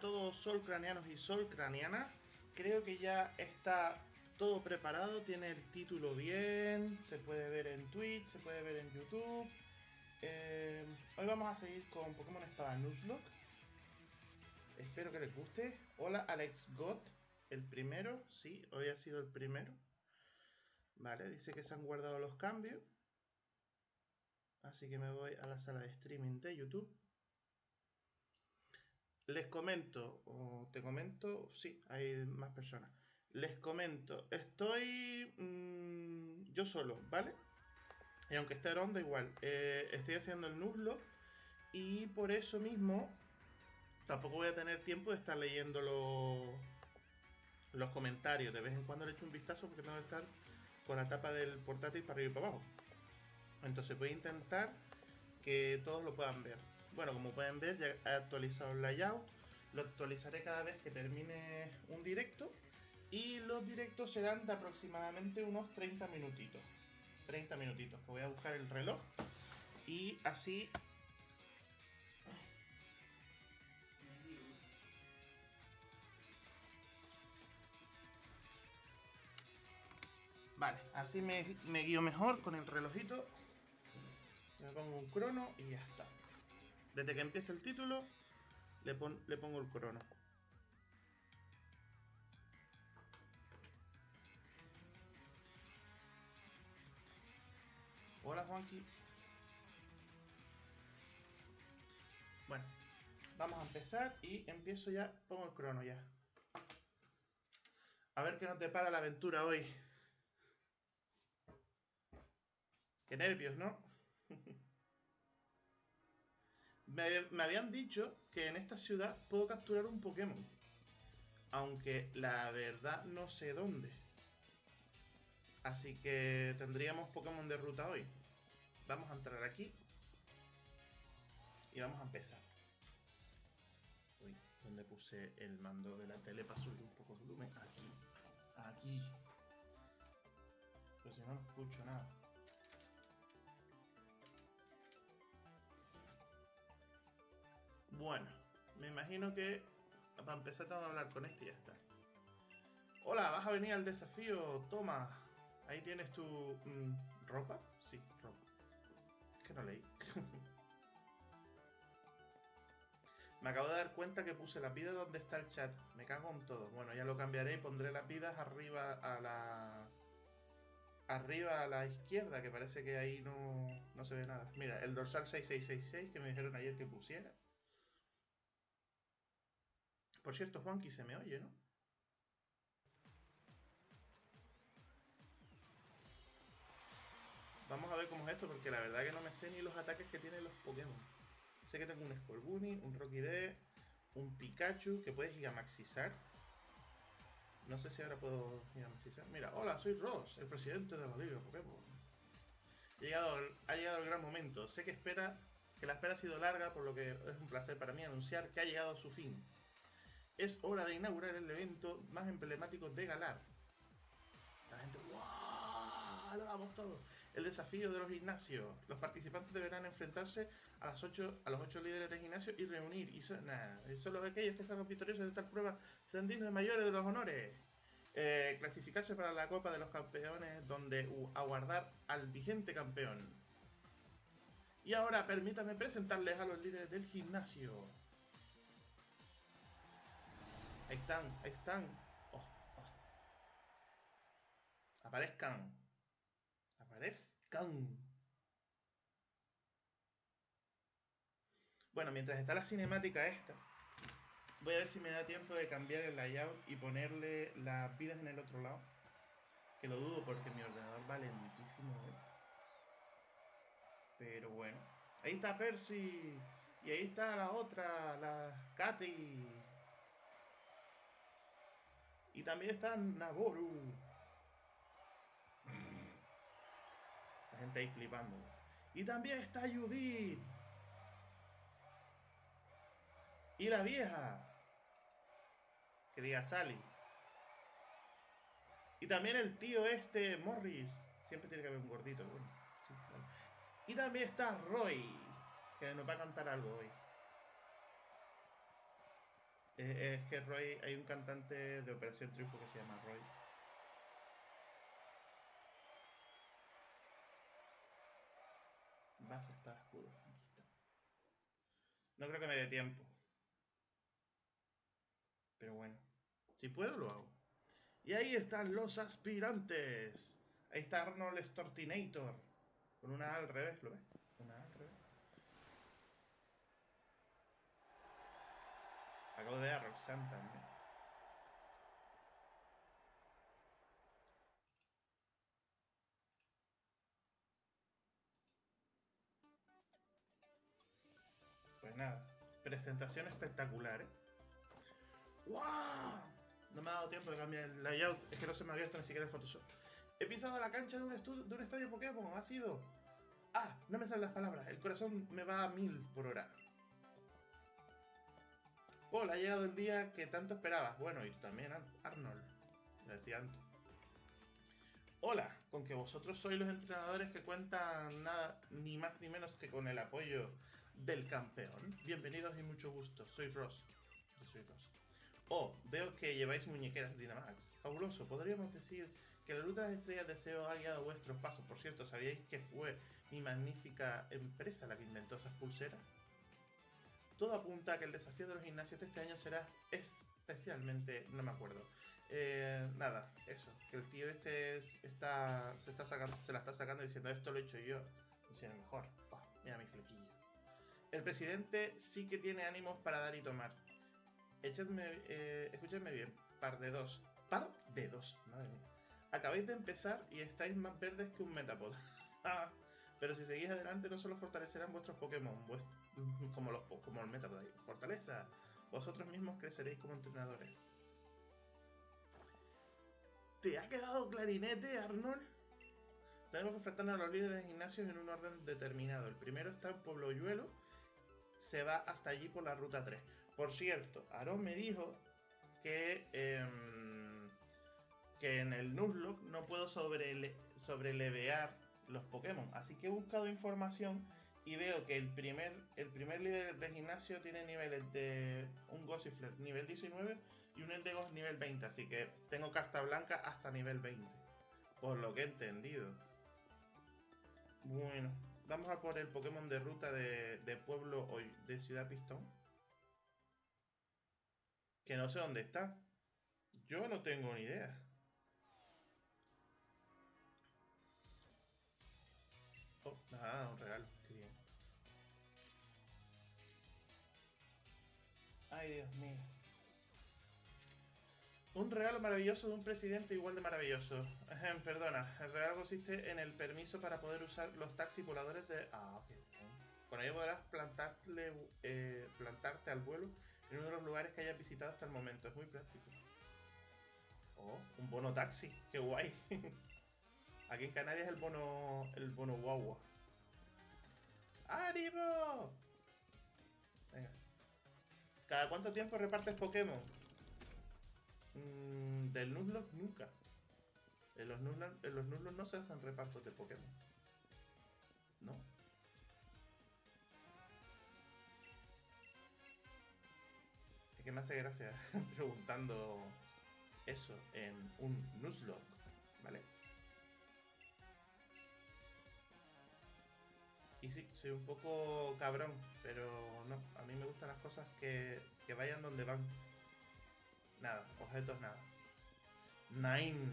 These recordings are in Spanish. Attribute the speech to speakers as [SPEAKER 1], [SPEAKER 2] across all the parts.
[SPEAKER 1] todos sol craneanos y sol craneanas. Creo que ya está todo preparado, tiene el título bien, se puede ver en Twitch, se puede ver en YouTube. Eh, hoy vamos a seguir con Pokémon Espada Nuzlocke. Espero que les guste. Hola Alex God, el primero, sí, hoy ha sido el primero. Vale, dice que se han guardado los cambios. Así que me voy a la sala de streaming de YouTube. Les comento, o te comento, sí, hay más personas. Les comento, estoy mmm, yo solo, ¿vale? Y aunque esté ronda igual, eh, estoy haciendo el nuzlo y por eso mismo tampoco voy a tener tiempo de estar leyendo los, los comentarios. De vez en cuando le echo un vistazo porque tengo que estar con la tapa del portátil para arriba y para abajo. Entonces voy a intentar que todos lo puedan ver. Bueno, como pueden ver, ya he actualizado el layout. Lo actualizaré cada vez que termine un directo. Y los directos serán de aproximadamente unos 30 minutitos. 30 minutitos. Que voy a buscar el reloj. Y así... Vale, así me, guío mejor con el relojito. Me pongo un crono y ya está. Desde que empiece el título, le, le pongo el crono. Hola Juanqui. Bueno, vamos a empezar y empiezo ya, pongo el crono ya. A ver qué nos depara la aventura hoy. Qué nervios, ¿no? me, habían dicho que en esta ciudad puedo capturar un Pokémon. Aunque la verdad no sé dónde. Así que tendríamos Pokémon de ruta hoy. Vamos a entrar aquí. Y vamos a empezar. Uy, ¿dónde puse el mando de la tele para subir un poco el volumen? Aquí. Aquí. Pues si no, no escucho nada. Bueno, me imagino que para empezar tengo que hablar con este y ya está. Hola, vas a venir al desafío, toma. Ahí tienes tu mmm, ropa. Sí, ropa. Es que no leí. me acabo de dar cuenta que puse la vida donde está el chat. Me cago en todo. Bueno, ya lo cambiaré y pondré las vidas arriba a la... Arriba a la izquierda, que parece que ahí no, no se ve nada. Mira, el dorsal 6666 que me dijeron ayer que pusiera. Por cierto, Juanqui se me oye, ¿no? Vamos a ver cómo es esto, porque la verdad que no me sé ni los ataques que tienen los Pokémon. Sé que tengo un Scorbunny, un Rocky D, un Pikachu que puede gigamaxizar. No sé si ahora puedo gigamaxizar. Mira, hola, soy Ross, el presidente de la Liga Pokémon. Ha llegado, ha llegado el gran momento. Sé que espera que la espera ha sido larga, por lo que es un placer para mí anunciar que ha llegado a su fin. Es hora de inaugurar el evento más emblemático de Galar. La gente, ¡wow! Lo damos todo. El desafío de los gimnasios. Los participantes deberán enfrentarse a, los ocho líderes de gimnasio y reunir. Y so, nah, solo aquellos que salgan victoriosos de tal prueba serán dignos mayores de los honores. Eh, clasificarse para la Copa de los Campeones, donde aguardar al vigente campeón. Y ahora permítanme presentarles a los líderes del gimnasio. Ahí están, ahí están. Oh, oh. Aparezcan. Aparezcan. Bueno, mientras está la cinemática esta, voy a ver si me da tiempo de cambiar el layout y ponerle las vidas en el otro lado. Que lo dudo porque mi ordenador va lentísimo. ¿eh? Pero bueno. Ahí está Percy. Y ahí está la otra, la Katy. Y también está Naboru. La gente ahí flipando. Y también está Judith. Y la vieja. Que diga Sally. Y también el tío este, Morris. Siempre tiene que haber un gordito. Bueno. Y también está Roy. Que nos va a cantar algo hoy. Es que Roy, hay un cantante de Operación Triunfo que se llama Roy. Base, espada, escudo. Aquí está. No creo que me dé tiempo. Pero bueno. Si puedo, lo hago. Y ahí están los aspirantes. Ahí está Arnold Stortinator. Con una A al revés, ¿lo ves? Una A al revés. Acabo de ver también. Pues nada, presentación espectacular, ¿eh? ¡Wow! No me ha dado tiempo de cambiar el layout, es que no se me ha abierto ni siquiera el Photoshop. He pisado la cancha de un, de un estadio Pokémon, ha sido... Ah, no me salen las palabras, el corazón me va a mil por hora. Paul, ha llegado el día que tanto esperabas. Bueno, y tú también, Arnold. Decía antes. Hola, con que vosotros sois los entrenadores que cuentan nada, ni más ni menos que con el apoyo del campeón. Bienvenidos y mucho gusto. Soy Ross. Yo soy Ross. Oh, veo que lleváis muñequeras Dynamax. Fabuloso. Podríamos decir que la luz de las estrellas deseo ha guiado vuestros pasos. Por cierto, ¿sabíais que fue mi magnífica empresa la que inventó esas pulseras? Todo apunta a que el desafío de los gimnasios de este año será especialmente... no me acuerdo. Eh, nada, eso. Que el tío este está, se, está sacando, se la está sacando diciendo esto lo he hecho yo. Diciendo mejor. Oh, mira mi flequillo. El presidente sí que tiene ánimos para dar y tomar. Echadme, eh, bien. Par de dos. Par de dos. Madre mía. Acabáis de empezar y estáis más verdes que un Metapod. Pero si seguís adelante no solo fortalecerán vuestros Pokémon, como, los, como el Metapod ahí. Fortaleza. Vosotros mismos creceréis como entrenadores. ¿Te ha quedado clarinete, Arnold? Tenemos que enfrentarnos a los líderes de gimnasios en un orden determinado. El primero está en Pueblo Yuelo. Se va hasta allí por la ruta 3. Por cierto, Aaron me dijo que, em, que en el Nuzlocke no puedo sobrele sobrelevear los Pokémon. Así que he buscado información y veo que el primer, el primer líder de gimnasio tiene niveles de un Gossifleur nivel 19 y un Eldegos nivel 20. Así que tengo carta blanca hasta nivel 20. Por lo que he entendido. Bueno, vamos a por el Pokémon de ruta de, de pueblo hoy, de Ciudad Pistón. Que no sé dónde está. Yo no tengo ni idea. Oh, nada, un regalo. Ay, Dios mío. Un regalo maravilloso de un presidente igual de maravilloso. perdona, el regalo consiste en el permiso para poder usar los taxis voladores de... Ah, ok. Con ello podrás eh, plantarte al vuelo en uno de los lugares que hayas visitado hasta el momento. Es muy práctico. Oh, un bono taxi. Qué guay. Aquí en Canarias el bono. el bono guagua. ¡Ánimo! ¿Cada cuánto tiempo repartes Pokémon? Mm, del Nuzlocke nunca. En los Nuzlocke, no se hacen repartos de Pokémon. ¿No? Es que me hace gracia preguntando eso en un Nuzlocke, Y sí, soy un poco cabrón, pero no, a mí me gustan las cosas que, que vayan donde van. Nada, objetos nada. Nine.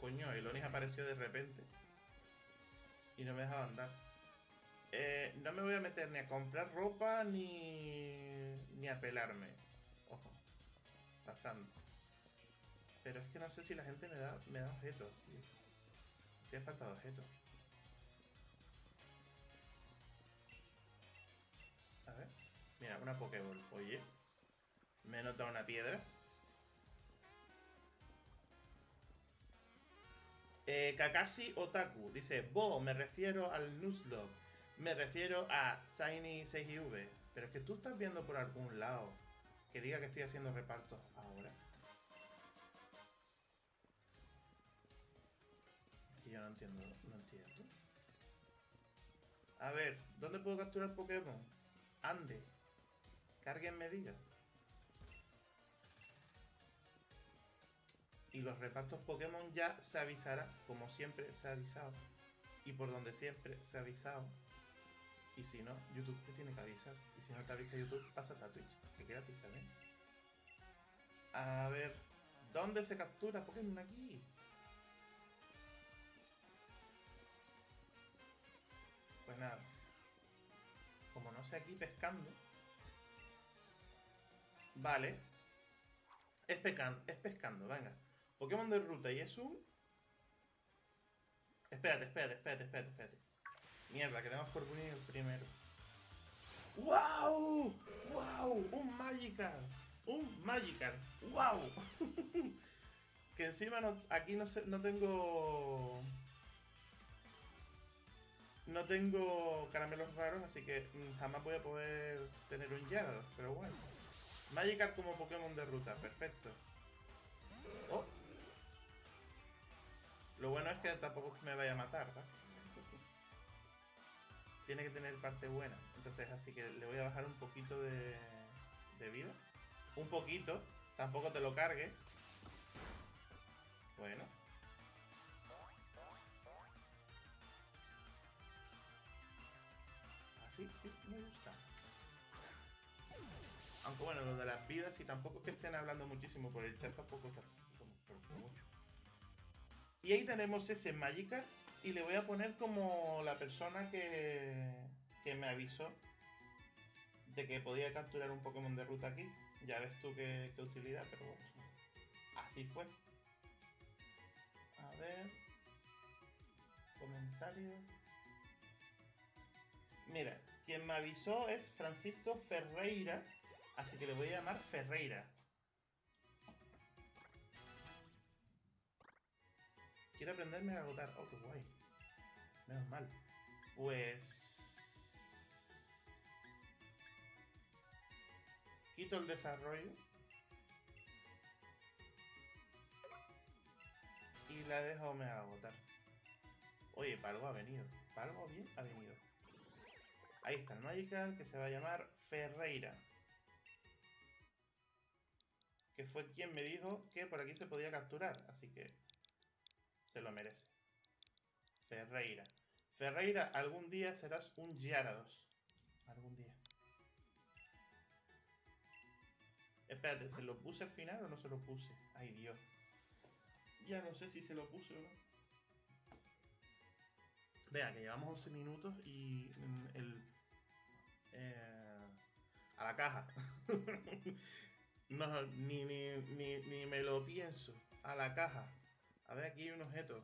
[SPEAKER 1] Coño, el Onis apareció de repente. Y no me dejaba andar. Eh, no me voy a meter ni a comprar ropa ni, ni a pelarme. Ojo. Pasando. Pero es que no sé si la gente me da, me da objetos. Tío. falta de objetos. Mira, una Pokéball. Oye. Me he notado una piedra. Eh, Kakashi Otaku dice, Bo, me refiero al Nuzlocke. Me refiero a Shiny 6IV. Pero es que tú estás viendo por algún lado que diga que estoy haciendo repartos ahora. Que yo no entiendo, no entiendo. A ver, ¿dónde puedo capturar Pokémon? Ande. Que alguien diga. Y los repartos Pokémon ya se avisará, como siempre se ha avisado. Y por donde siempre se ha avisado. Y si no, YouTube te tiene que avisar. Y si no te avisa YouTube, pásate a Twitch, que gratis también. A ver, ¿dónde se captura Pokémon aquí? Pues nada. Como no sé aquí pescando. Vale. Es, pescando, es pescando, venga. Pokémon de ruta y es un... Espérate, espérate, espérate, espérate, espérate. Mierda, que tenemos Corbunny el primero. ¡Wow! ¡Wow! ¡Un Magikarp! ¡Un Magikarp! ¡Wow! que encima aquí no, no tengo... No tengo caramelos raros, así que jamás voy a poder tener un Gyarados, pero bueno. Magikarp como Pokémon de ruta, perfecto. Oh. Lo bueno es que tampoco me vaya a matar, ¿verdad? tiene que tener parte buena. Entonces, así que le voy a bajar un poquito de, de vida. Un poquito. Tampoco te lo cargue. Bueno. Así, sí, me gusta. Aunque bueno, lo de las vidas y tampoco es que estén hablando muchísimo por el chat, tampoco está mucho. Y ahí tenemos ese Magikarp y le voy a poner como la persona que, que me avisó de que podía capturar un Pokémon de ruta aquí. Ya ves tú qué, qué utilidad, pero bueno. Así fue. A ver. Comentarios. Mira, quien me avisó es Francisco Ferreira. Así que le voy a llamar Ferreira. Quiero aprenderme a agotar. Oh, qué guay. Menos mal. Pues... Quito el desarrollo. Y la dejo me agotar. Oye, para algo ha venido. Para algo bien ha venido. Ahí está el Magical que se va a llamar Ferreira. Que fue quien me dijo que por aquí se podía capturar. Así que se lo merece. Ferreira. Ferreira, algún día serás un Gyarados. Algún día. Espérate, ¿se lo puse al final o no se lo puse? Ay, Dios. Ya no sé si se lo puse o no. Vea, que llevamos 11 minutos y el... Eh, a la caja. no, ni, ni, ni, ni me lo pienso. A la caja. A ver, aquí hay un objeto.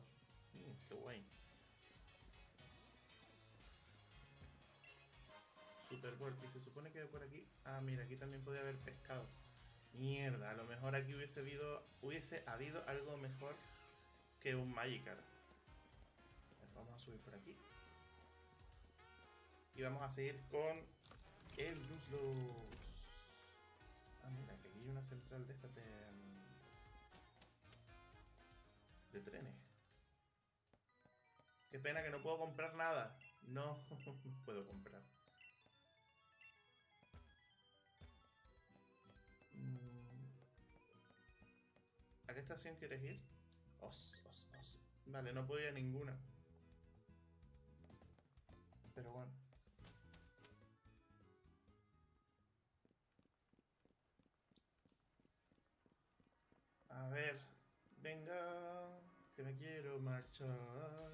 [SPEAKER 1] Mm, qué guay. Super Y se supone que por aquí... Ah, mira, aquí también podía haber pescado. Mierda, a lo mejor aquí hubiese habido, hubiese habido algo mejor que un Magikarp. Vamos a subir por aquí. Y vamos a seguir con el Luzlos. Hay una central de esta de de trenes. Qué pena que no puedo comprar nada. No, puedo comprar. Mm. ¿A qué estación quieres ir? Os, os, os. Vale, no puedo ir a ninguna. Pero bueno. A ver, venga que me quiero marchar.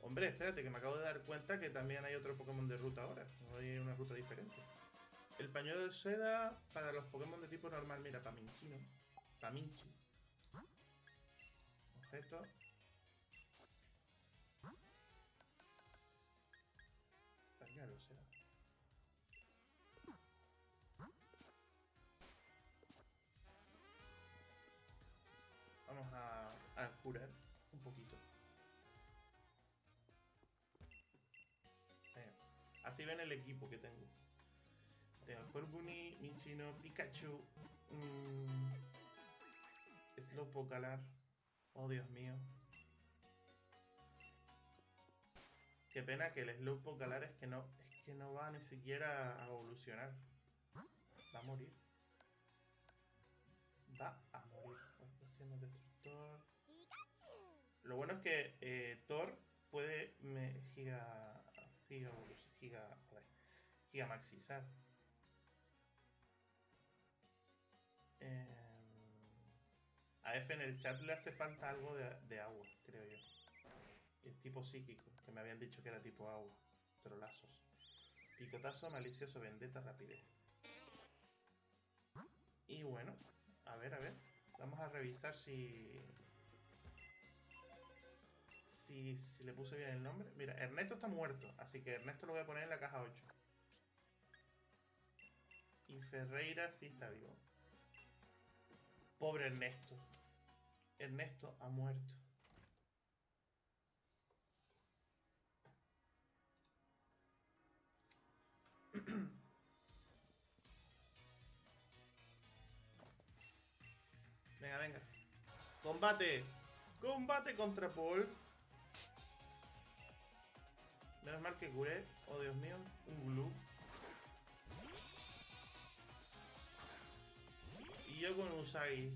[SPEAKER 1] Hombre, espérate, que me acabo de dar cuenta que también hay otro Pokémon de ruta ahora. Hay una ruta diferente. El pañuelo de seda para los Pokémon de tipo normal. Mira, Paminchi, ¿no? Paminchi. Objeto. A curar un poquito. Así ven el equipo que tengo. Tengo Corbunny, Minchino, Pikachu, mmm, Slowpoke Oh, Dios mío. Qué pena que el Slowpoke Galar es que no... Es que no va ni siquiera a evolucionar. Va a morir. Va a morir. Estos destructor. Lo bueno es que eh, Thor puede me, giga, giga, giga, joder, giga maxizar. Eh, a F en el chat le hace falta algo de, agua, creo yo. Es tipo psíquico, que me habían dicho que era tipo agua. Trolazos. Picotazo, malicioso, vendetta, rapidez. Y bueno, a ver, a ver. Vamos a revisar si... Si, si le puse bien el nombre. Mira, Ernesto está muerto, así que Ernesto lo voy a poner en la caja 8. Y Ferreira sí está vivo. Pobre Ernesto. Ernesto ha muerto. Venga, venga. ¡Combate! ¡Combate contra Paul! Menos mal que curé. Oh, Dios mío. Un glue. Y yo con Usagi.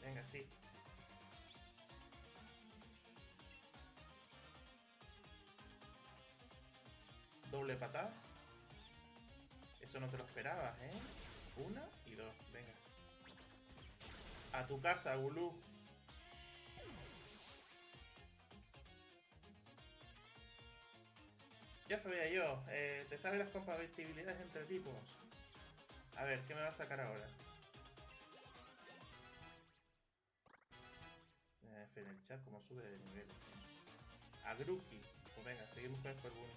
[SPEAKER 1] Venga, sí. Doble patada. Eso no te lo esperabas, ¿eh? Una y dos, venga. A tu casa, Gulu. Ya sabía yo, eh, te sabes las compatibilidades entre tipos. A ver, ¿qué me va a sacar ahora? Eh, el chat como sube de nivel. A Gruki. Pues venga, seguimos con el Scorbunny.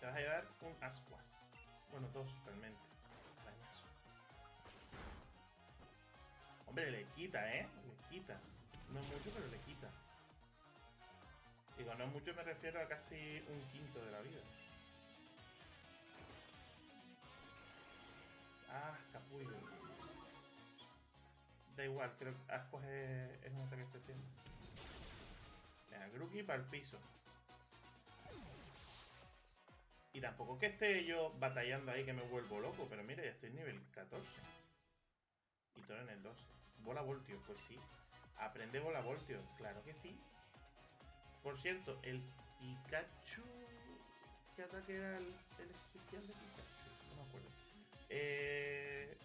[SPEAKER 1] Te vas a llevar un ascuas. Bueno, dos realmente. Hombre, le quita, ¿eh? Le quita. No mucho, pero le quita. Digo, no mucho me refiero a casi un quinto de la vida. Ah, capullo. Da igual, creo que Ascuas es, un ataque especial. Venga, Gruki para el piso. Y tampoco que esté yo batallando ahí que me vuelvo loco, pero mira, ya estoy en nivel 14. Y todo en el 12. Bola voltio, pues sí. Aprende bola voltio, claro que sí. Por cierto, el Pikachu... ¿Qué ataque era el, especial de Pikachu? No me acuerdo. Eh,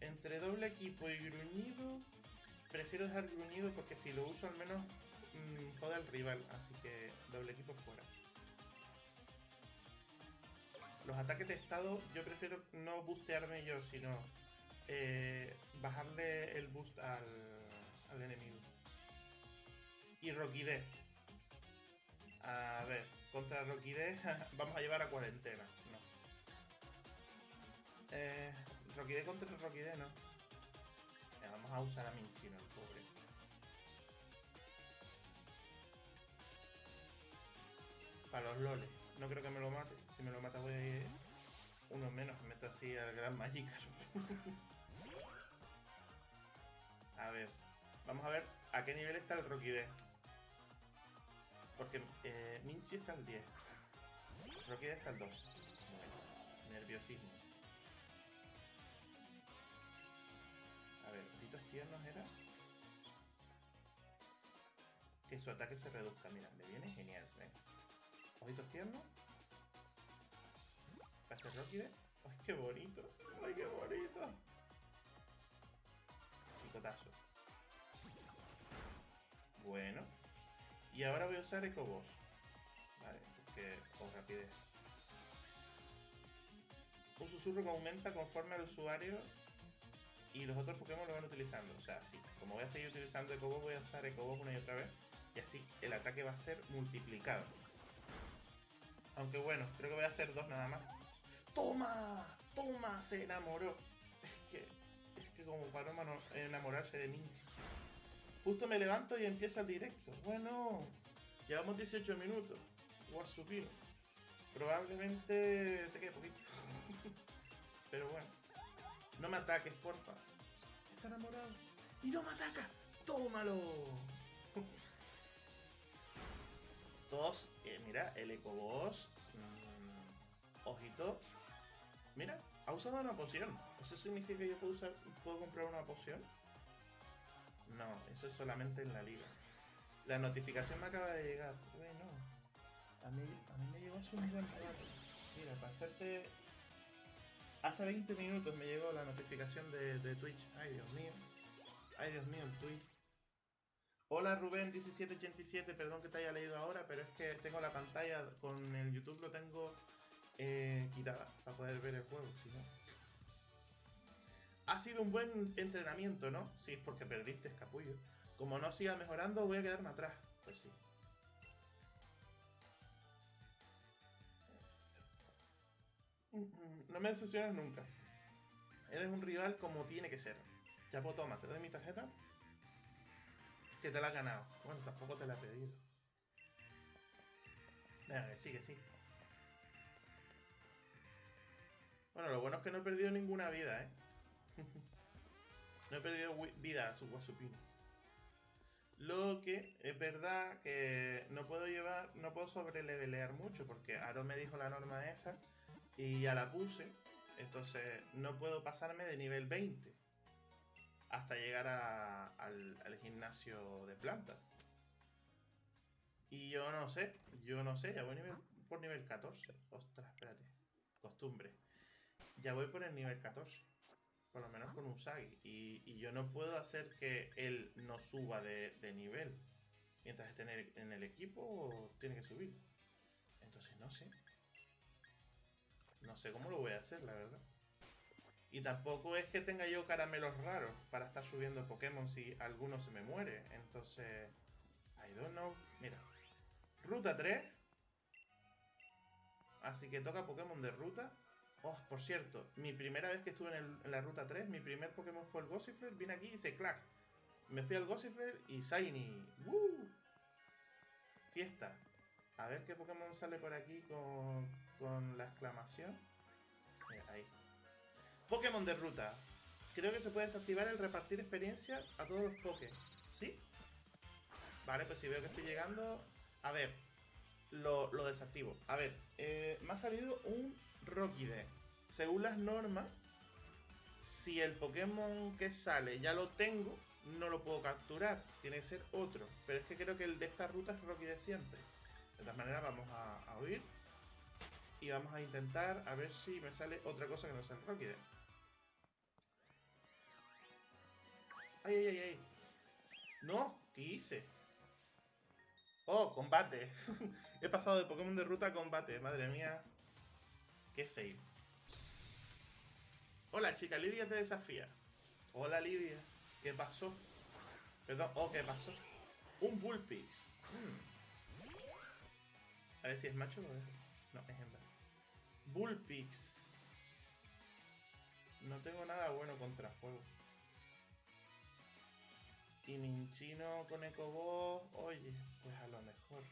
[SPEAKER 1] entre doble equipo y gruñido, prefiero dejar gruñido porque si lo uso al menos mmm, jode al rival. Así que doble equipo fuera los ataques de estado yo prefiero no boostearme yo, sino eh, bajarle el boost al, al enemigo. Y Rocky D. A ver, contra Rocky D vamos a llevar a cuarentena. No. Eh, Rocky D contra Rocky D, no. vamos a usar a Minchino, el pobre. Para los loles. No creo que me lo mate. Si me lo mata voy a ir uno menos. Me meto así al gran Magikarp. a ver. Vamos a ver a qué nivel está el Rocky D. Porque eh, Minchi está al 10. Rocky D está al 2. nerviosismo. A ver, ojitos tiernos era. Que su ataque se reduzca. Mira, me viene genial. ¿eh? Ojitos tiernos. Pase Rocky ¡Ay, qué bonito! ¡Ay, qué bonito! Y ahora voy a usar Boss Vale, porque con rapidez. Un susurro que aumenta conforme al usuario y los otros Pokémon lo van utilizando. O sea, sí, como voy a seguir utilizando Boss voy a usar Boss una y otra vez. Y así el ataque va a ser multiplicado. Aunque bueno, creo que voy a hacer dos nada más. ¡Toma! ¡Toma! Se enamoró. Es que, es que como para no enamorarse de Minchi. Justo me levanto y empieza el directo. Bueno, llevamos 18 minutos. subir. Probablemente te quede poquito. Pero bueno. No me ataques, porfa. Está enamorado. ¡Y no me ataca! ¡Tómalo! Todos, eh, mira, el Ecoboss. Mmm, ojito. Mira, ha usado una poción. ¿Eso significa que yo puedo, usar, puedo comprar una poción? No, eso es solamente en la liga. La notificación me acaba de llegar. Bueno, a mí, a mí me llegó hace un buen rato. Mira, para hacerte... Hace 20 minutos me llegó la notificación de, de Twitch. Ay, Dios mío. Ay, Dios mío, el Twitch. Hola Rubén1787, perdón que te haya leído ahora, pero es que tengo la pantalla con el YouTube, lo tengo eh, quitada para poder ver el juego, si no. Ha sido un buen entrenamiento, ¿no? Sí, porque perdiste, escapullo. Como no siga mejorando, voy a quedarme atrás. Pues sí. No me decepcionas nunca. Eres un rival como tiene que ser. Pues toma, te doy mi tarjeta. Que te la has ganado. Bueno, tampoco te la he pedido. Venga, que sí, que sí. Bueno, lo bueno es que no he perdido ninguna vida, ¿eh? no he perdido vida a su Wasupino. Lo que es verdad que no puedo llevar, no puedo sobrelevelear mucho porque Aaron me dijo la norma esa y ya la puse. Entonces no puedo pasarme de nivel 20 hasta llegar al, gimnasio de planta. Y yo no sé, yo no sé, ya voy por nivel 14. Ostras, espérate. Costumbre. Ya voy por el nivel 14. Por lo menos con Usagi. Y, y yo no puedo hacer que él no suba de, nivel. Mientras esté en el, en el equipo, tiene que subir. Entonces no sé. No sé cómo lo voy a hacer, la verdad. Y tampoco es que tenga yo caramelos raros para estar subiendo Pokémon si alguno se me muere. Entonces, I don't know. Mira, ruta 3. Así que toca Pokémon de ruta. Oh, por cierto, mi primera vez que estuve en, la ruta 3, mi primer Pokémon fue el Gossifleur. Vine aquí y hice clack. Me fui al Gossifleur y Shiny. ¡Woo! Fiesta. A ver qué Pokémon sale por aquí con, la exclamación. Mira, ahí. Pokémon de ruta. Creo que se puede desactivar el repartir experiencia a todos los Poké. ¿Sí? Vale, pues si veo que estoy llegando... A ver, lo, desactivo. A ver, eh, me ha salido un Rockide. Según las normas, si el Pokémon que sale ya lo tengo, no lo puedo capturar. Tiene que ser otro. Pero es que creo que el de esta ruta es Rockide siempre. De todas maneras, vamos a, oír. Y vamos a intentar a ver si me sale otra cosa que no sea el Rockide. ¡Ay, ay, ay, ay! ¡No! ¿Qué hice? ¡Oh, combate! He pasado de Pokémon de ruta a combate. Madre mía. ¡Qué fail! Hola, chica. Lidia te desafía. Hola, Lidia. ¿Qué pasó? Perdón. Oh, ¿qué pasó? Un Bullpix. Hmm. A ver si es macho o es... No, es hembra. Bullpix. No tengo nada bueno contra fuego. Y Minchino con Ecoboss, oye, pues a lo mejor.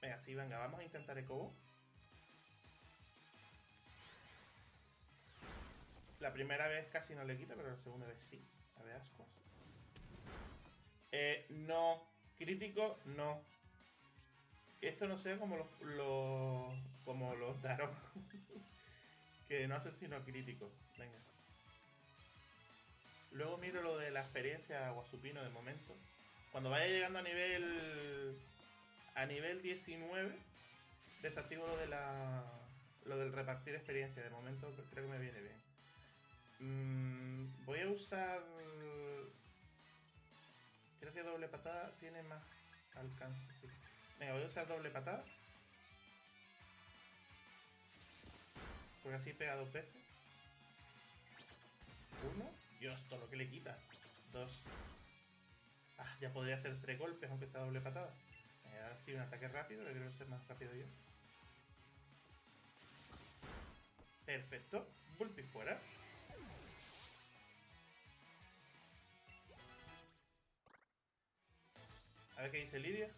[SPEAKER 1] Venga, sí, venga, vamos a intentar Ecoboss. La primera vez casi no le quita, pero la segunda vez sí. A ver, ascuas. Eh, no. Crítico, no. Esto no sea como los como los Daron. que no hace sino crítico. Venga. Luego miro lo de la experiencia Guasupino de momento. Cuando vaya llegando a nivel. a nivel 19, desactivo lo de la. lo del repartir experiencia. De momento creo que me viene bien. Mm, voy a usar. Creo que doble patada tiene más alcance, sí. Venga, voy a usar doble patada. Porque así pega dos veces. Uno. Dios, todo lo que le quita. Dos. Ah, ya podría ser tres golpes, aunque sea doble patada. Eh, ahora sí, un ataque rápido, que quiero ser más rápido yo. Perfecto. Bulpi fuera. A ver qué dice Lidia.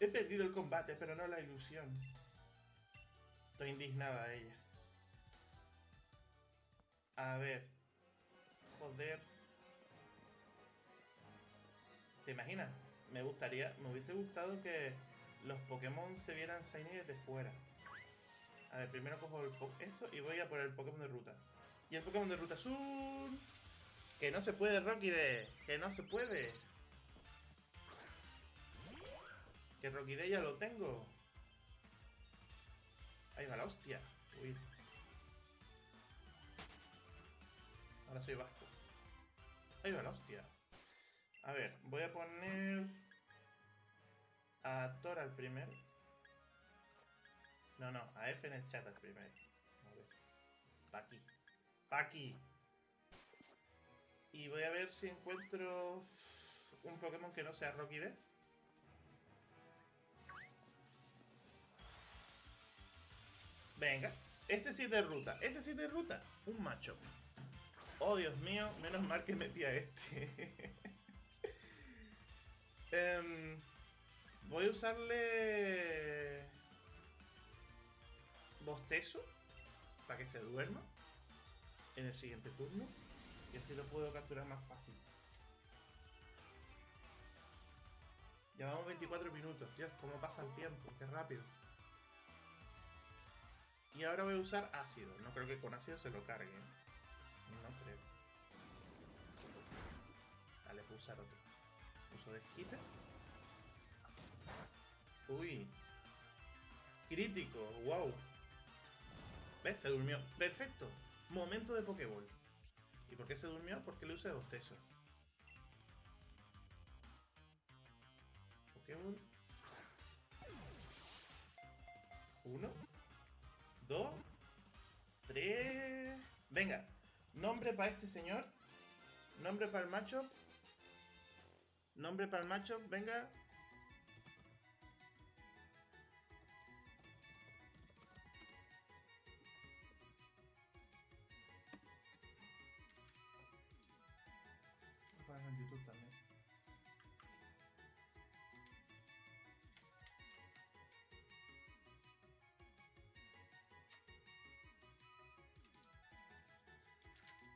[SPEAKER 1] He perdido el combate, pero no la ilusión. Estoy indignada ella. A ver. Joder. ¿Te imaginas? Me gustaría, me hubiese gustado que los Pokémon se vieran Shiny desde fuera. A ver, primero cojo esto y voy a por el Pokémon de ruta. Y el Pokémon de ruta azul... Que no se puede, Rocky de... Que no se puede. Que Rocky de ya lo tengo. Ahí va la hostia. Uy. Ahora soy vasco. Ahí va la hostia. A ver, voy a poner... A Thor al primero. No, no, a F en el chat al primero. A ver. Paki. Paki. Y voy a ver si encuentro un Pokémon que no sea Rocky D. Venga, este sí es de ruta, este sí es de ruta. Un macho. Oh, Dios mío, menos mal que metí a este. um, voy a usarle... Bostezo, para que se duerma en el siguiente turno. Y así lo puedo capturar más fácil. Llevamos 24 minutos, Dios, cómo pasa el tiempo, qué rápido. Y ahora voy a usar ácido. No creo que con ácido se lo cargue. No creo. Voy a usar otro. Uso desquite. Uy. Crítico, wow. ¿Ves? Se durmió. Perfecto. Momento de Pokéball. ¿Y por qué se durmió? Porque le usé dos tesos. Pokéball. Uno. Dos. Tres. Venga. Nombre para este señor. Nombre para el macho. Nombre para el macho. Venga. en YouTube también.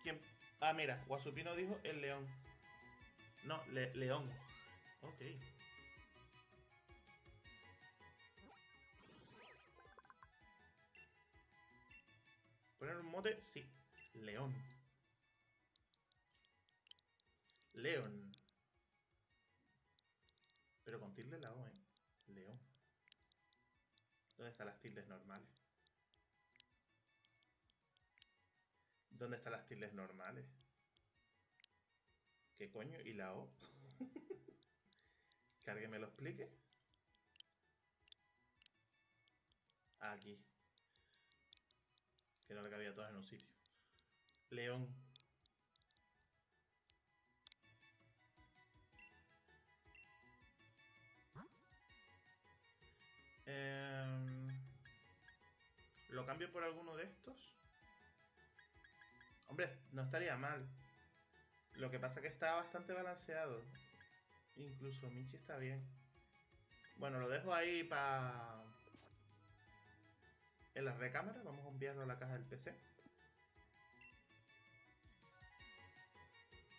[SPEAKER 1] ¿Quién? Ah, mira, Guasupino dijo el león. No, león. Ok. ¿Poner un mote? Sí. León. León. Pero con tilde la O, ¿eh? León. ¿Dónde están las tildes normales? ¿Dónde están las tildes normales? ¿Qué coño? ¿Y la O? ¿Que alguien me lo explique? Aquí. Que no le cabía todas en un sitio. León. Em, ¿Lo cambio por alguno de estos? Hombre, no estaría mal. Lo que pasa es que está bastante balanceado. Incluso Michi está bien. Bueno, lo dejo ahí para... En la recámara. Vamos a enviarlo a la caja del PC.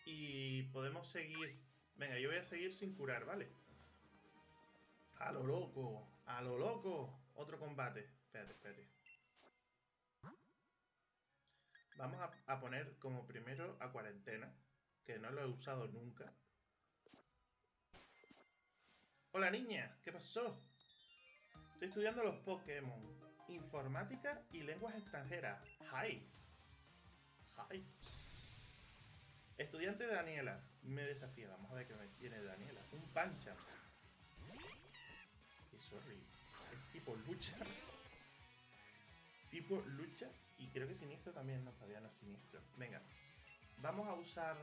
[SPEAKER 1] Y podemos seguir... Venga, yo voy a seguir sin curar, ¿vale? A lo loco. A lo loco. Otro combate. Espérate, espérate. Vamos a, poner como primero a cuarentena. Que no lo he usado nunca. Hola niña, ¿qué pasó? Estoy estudiando los Pokémon. Informática y lenguas extranjeras. Hi. Hi. Estudiante Daniela. Me desafía. Vamos a ver qué me tiene Daniela. Un pancha sorry. Es tipo lucha. tipo lucha. Y creo que siniestro también. No, todavía no es siniestro. Venga. Vamos a usar...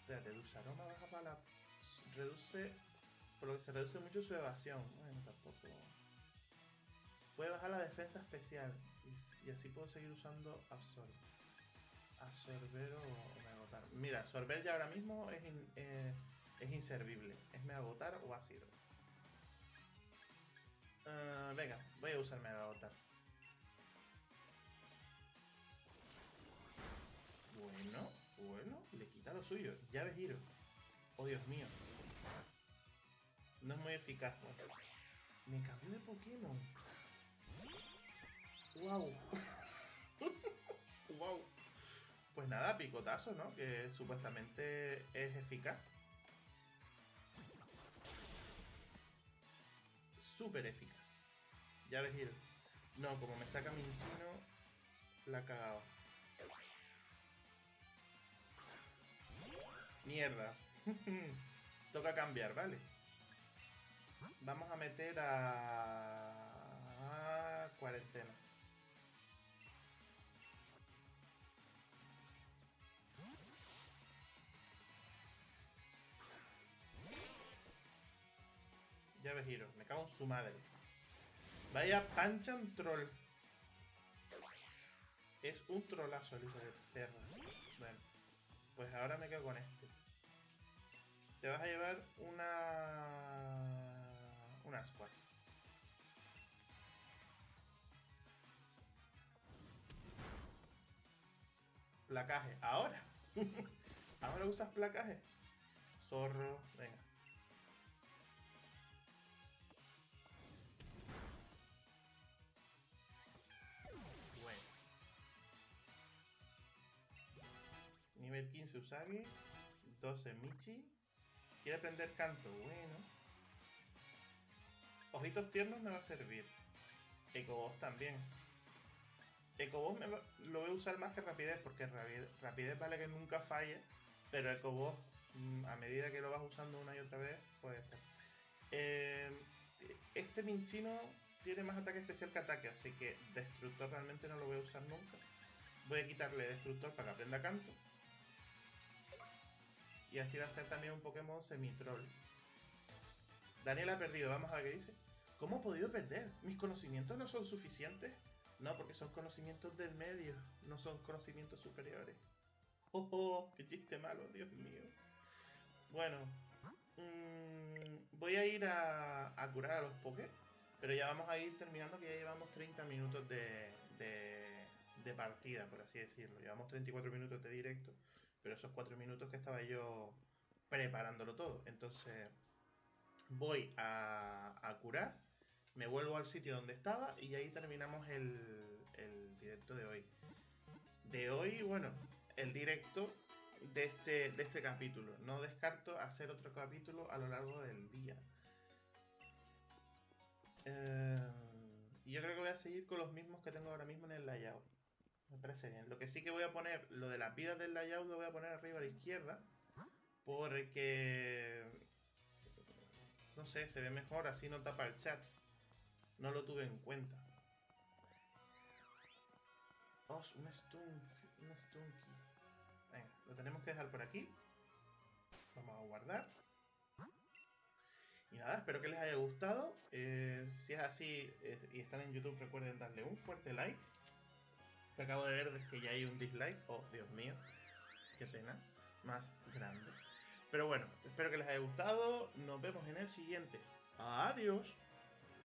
[SPEAKER 1] Espérate, aroma baja para la... Reduce... Por lo que se reduce mucho su evasión. Bueno, tampoco... Puede bajar la defensa especial. Y, así puedo seguir usando absorb. Absorber o, me agotar. Mira, absorber ya ahora mismo es, eh, es inservible. Es me agotar o ácido. Uh, venga, voy a usar Mega Agotar. Bueno, bueno, le quita lo suyo. Llave giro. Oh, Dios mío. No es muy eficaz. Me cambió de Pokémon. ¡Wow! ¡Wow! Pues nada, picotazo, ¿no? Que supuestamente es eficaz. Súper eficaz. Ya ves, ir. No, como me saca mi chino, la ha Mierda. Toca cambiar, ¿vale? Vamos a meter a... a cuarentena. Ya ves, giro. Me cago en su madre. Vaya Panchan Troll. Es un trolazo el de perra. Bueno, pues ahora me quedo con este. Te vas a llevar una... Una squash. Placaje. Ahora. Ahora usas placaje. Zorro. Venga. 15 Usagi. 12 Michi. Quiere aprender canto. Bueno. Ojitos tiernos me va a servir. Ecoboss también. Ecoboss me lo voy a usar más que rapidez, porque rapidez, vale que nunca falle. Pero Ecoboss, mm, a medida que lo vas usando una y otra vez, pues... Eh, este Minchino tiene más ataque especial que ataque, así que Destructor realmente no lo voy a usar nunca. Voy a quitarle Destructor para que aprenda canto. Y así va a ser también un Pokémon semi-troll. Daniel ha perdido, vamos a ver qué dice. ¿Cómo he podido perder? ¿Mis conocimientos no son suficientes? No, porque son conocimientos del medio, no son conocimientos superiores. ¡Oh, oh! ¡Qué chiste malo, Dios mío! Bueno, mmm, voy a ir a, curar a los Poké, pero ya vamos a ir terminando que ya llevamos 30 minutos de, de partida, por así decirlo. Llevamos 34 minutos de directo pero esos cuatro minutos que estaba yo preparándolo todo. Entonces voy a, curar, me vuelvo al sitio donde estaba y ahí terminamos el, el directo de hoy. De hoy, bueno, el directo de este, de este capítulo. No descarto hacer otro capítulo a lo largo del día. Eh, yo creo que voy a seguir con los mismos que tengo ahora mismo en el layout. Me parece bien. Lo que sí que voy a poner, lo de las vidas del layout lo voy a poner arriba a la izquierda. Porque... No sé, se ve mejor, así no tapa el chat. No lo tuve en cuenta. Oh, un stunk, un stunky. Venga, lo tenemos que dejar por aquí. Vamos a guardar. Y nada, espero que les haya gustado. Eh, si es así y están en YouTube, recuerden darle un fuerte like acabo de ver que ya hay un dislike. Oh, Dios mío. Qué pena. Más grande. Pero bueno, espero que les haya gustado. Nos vemos en el siguiente. Adiós.